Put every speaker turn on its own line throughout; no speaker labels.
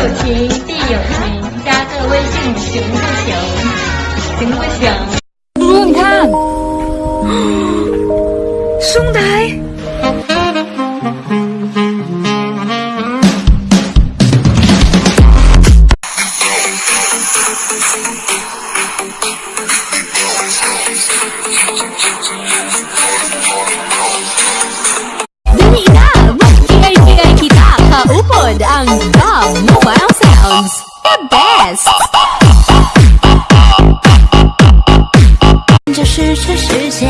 有情，必有情，加个微信行不行？行不行？
猪猪，你看，兄台。
是全世界，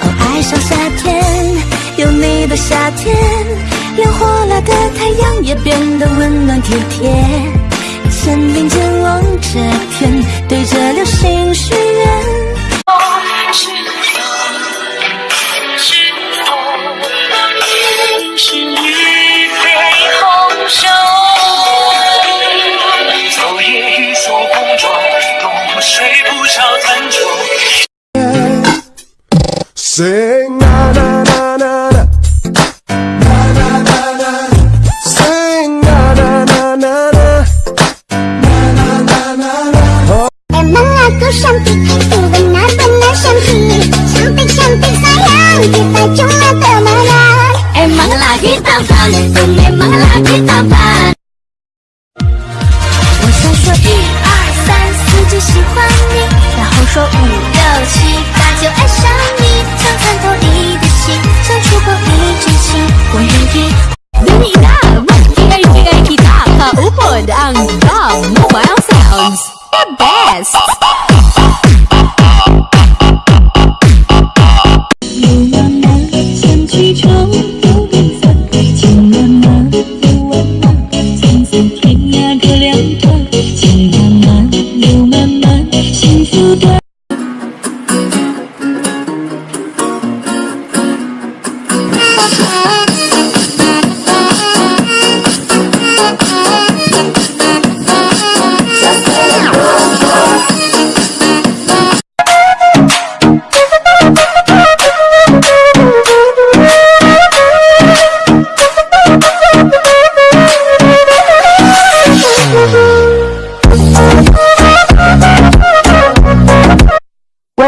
哦，爱上夏天，有你的夏天，连火辣的太阳也变得温暖体贴。肩并肩望着天，对着流星许
Say na na na na na.
Em mong là có shanti Tình bình nát bên nát shanti Shanti shanti sayang Kita cuma temenan Em mong là kita fan Cùng
em mong là kita fan The best.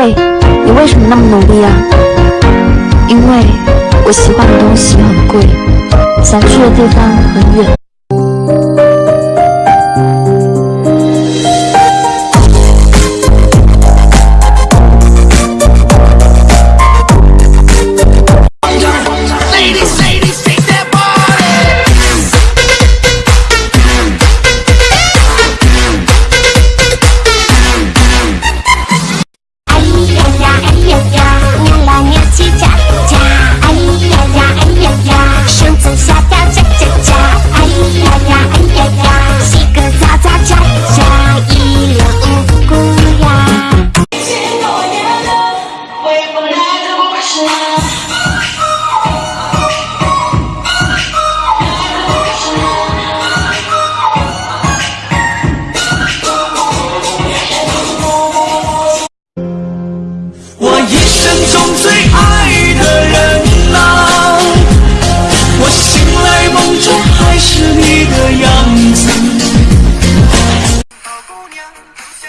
喂，你为什么那么努力啊？因为我喜欢的东西很贵，想去的地方很远。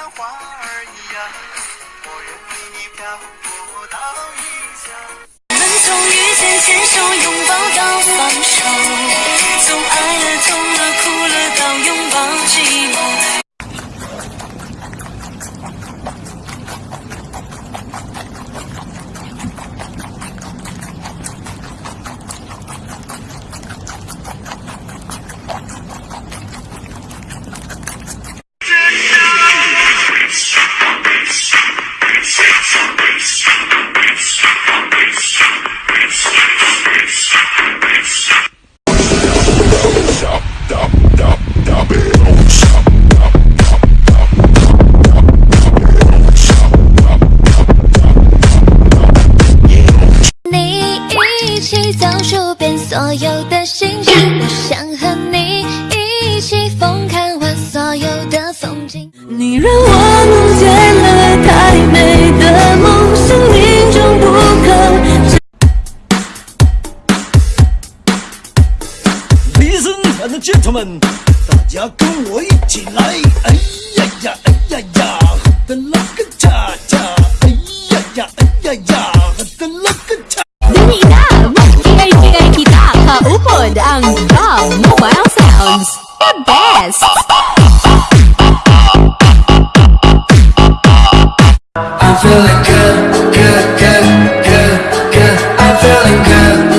像花儿一样，我愿为你漂泊到异乡。
我们从遇见牵手拥抱到放手，从爱了痛了哭了到所有的星星，我想和你一起疯看完所有的风景。你让我梦见了太美的梦，生命中不可。
Ladies and gentlemen，大家跟我一起来，哎呀呀，哎呀呀，喝的那个恰恰，哎呀呀，哎呀呀，喝的 upod ang Bob
Mobile Sounds. The best! I'm feeling good, good, good, good, good.
I'm feeling good.